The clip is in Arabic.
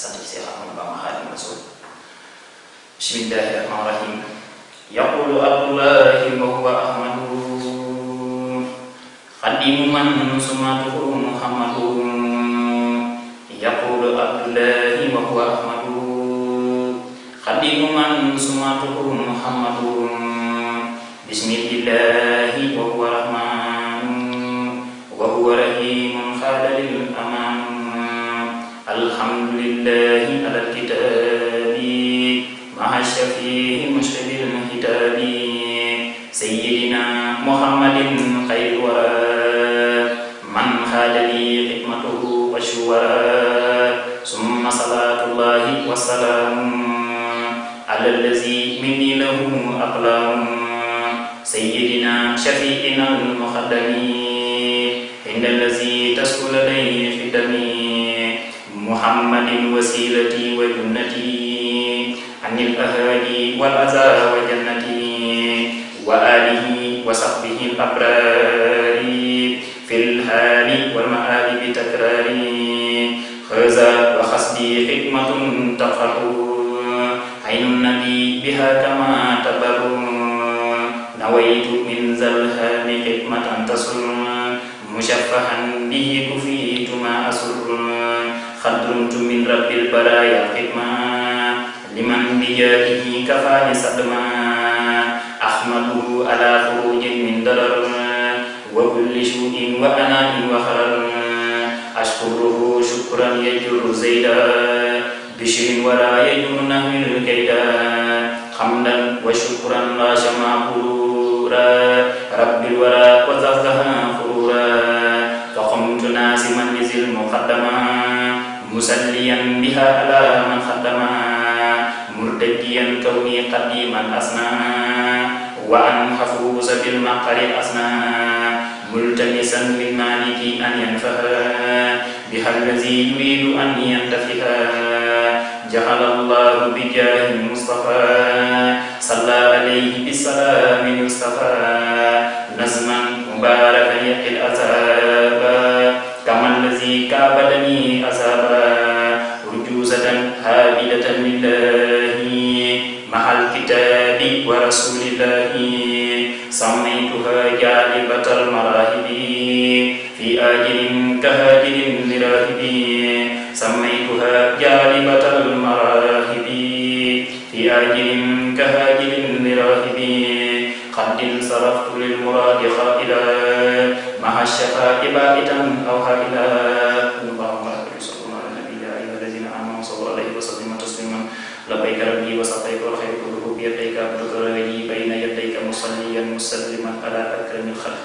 Hadis yang Imam Mas'ud. Bismillahirrahmanirrahim. Yaqulu Abdullah wa huwa Ahmadu. Qadimu man sumatuhu Muhammadun. Yaqulu Abdullah wa huwa Ahmadu. Qadimu man alkitabi maha shafihi mushtabil hitabi sayyidina muhammadin xayr wara man xaada li xidmatuhu wa shuwara summa salatullahi wa salaamu ala allazi minni lahu aqlamu sayyidina shafiina almuqaddami inda allazi tasku ladayhi fi dami محمد وسيلتي وجنتي عن الأهالي والأزار وجنتي وآله وصحبه الأبرار في الحال والمآل بتكرار. خزا وخصبي حكمة تفرح عين النبي بها كما تبر نويت من زلها حكمة تصر مشفها به كفي rabbil baraya hikmah. Liman biyadihi kafani sadma. Ahmaduhu ala khurujin min darar wa kulli syu'in wa anamin wa kharar ashkuruhu syukran yajuru zaidah bishirin wa la yajuru hamdan wa syukran la syamahura rabbil wara wa zahdaha khurura faqamtu nasiman nizil muqaddamah musalliyan biha ala man khatama murtadiyan kauni qadiman asma wa an hafuz bil maqari asma multamisan min maliki an yanfaha biha allazi yuridu an yantafiha جعل الله بجاه المصطفى صلى عليه بالسلام المصطفى نزما مباركا يقي الاثار jahi mustafa salla alayhi bi salamin mustafa nazman mubarakan yaqil azaba kama allazi kabadani azaba rujuzatan habidatan lillahi mahal kitabi wa rasulillahi sammaytuha jalibatal marahibi fi ajilin kahajilin lirahibi sammaytuha jalibatal marahibi sallu alaihi wa sallimu tasliman labbaika rabbi wa sa'daika wal khairu kulluhu bi yadayka abdullahi bayna yadayka musalliyan musalliman ala akramil khalqi